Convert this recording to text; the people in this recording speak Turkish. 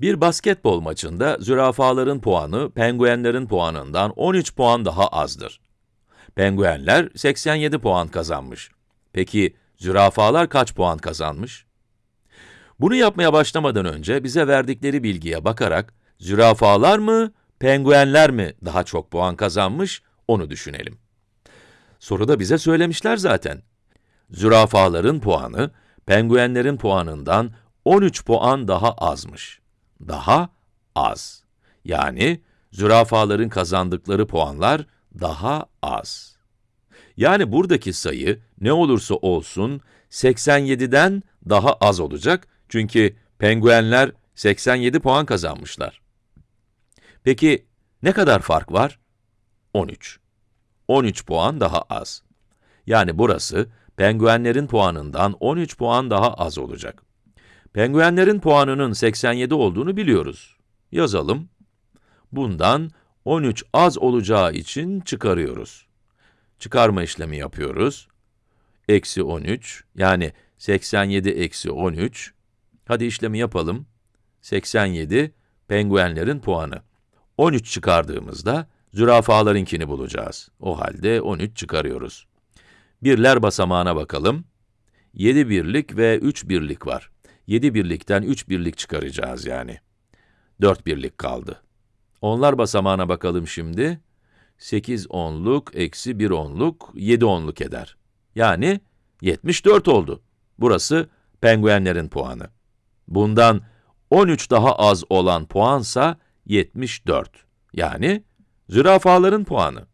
Bir basketbol maçında zürafaların puanı, penguenlerin puanından 13 puan daha azdır. Penguenler 87 puan kazanmış. Peki, zürafalar kaç puan kazanmış? Bunu yapmaya başlamadan önce bize verdikleri bilgiye bakarak, zürafalar mı, penguenler mi daha çok puan kazanmış, onu düşünelim. Soruda bize söylemişler zaten. Zürafaların puanı, penguenlerin puanından 13 puan daha azmış. Daha az. Yani, zürafaların kazandıkları puanlar daha az. Yani buradaki sayı ne olursa olsun 87'den daha az olacak çünkü penguenler 87 puan kazanmışlar. Peki ne kadar fark var? 13. 13 puan daha az. Yani burası penguenlerin puanından 13 puan daha az olacak. Penguenlerin puanının 87 olduğunu biliyoruz. Yazalım. Bundan 13 az olacağı için çıkarıyoruz. Çıkarma işlemi yapıyoruz. Eksi 13, yani 87 eksi 13. Hadi işlemi yapalım. 87, penguenlerin puanı. 13 çıkardığımızda, zürafalarınkini bulacağız. O halde 13 çıkarıyoruz. Birler basamağına bakalım. 7 birlik ve 3 birlik var. 7 birlikten 3 birlik çıkaracağız yani. 4 birlik kaldı. Onlar basamağına bakalım şimdi. 8 onluk eksi 1 onluk 7 onluk eder. Yani 74 oldu. Burası penguenlerin puanı. Bundan 13 daha az olan puansa 74. Yani zürafaların puanı.